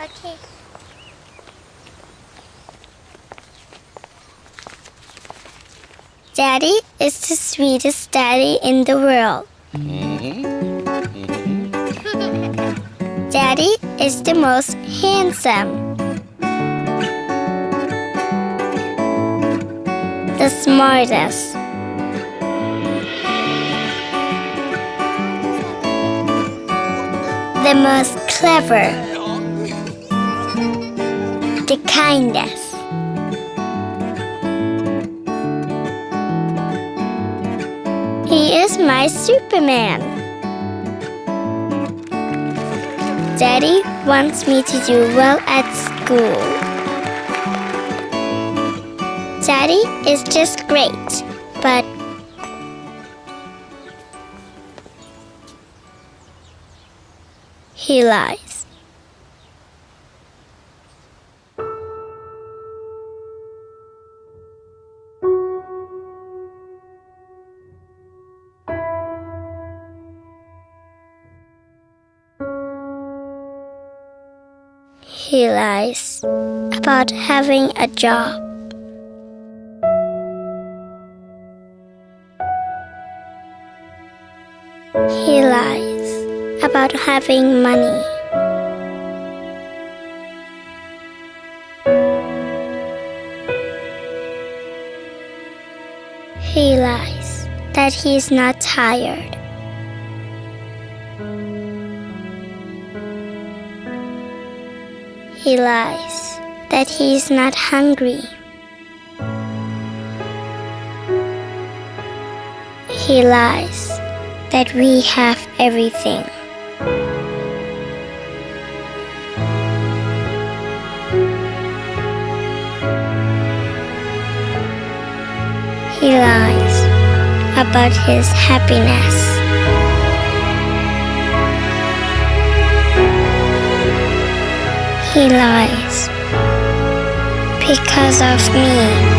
Okay. Daddy is the sweetest daddy in the world. Mm-hmm. Daddy is the most handsome. The smartest. The most clever. The kindest. He is my Superman. Daddy wants me to do well at school. Daddy is just great, but he lies. He lies about having a job. He lies about having money. He lies that he's not tired. He lies that he is not hungry. He lies that we have everything. He lies about his happiness. He lies because of me.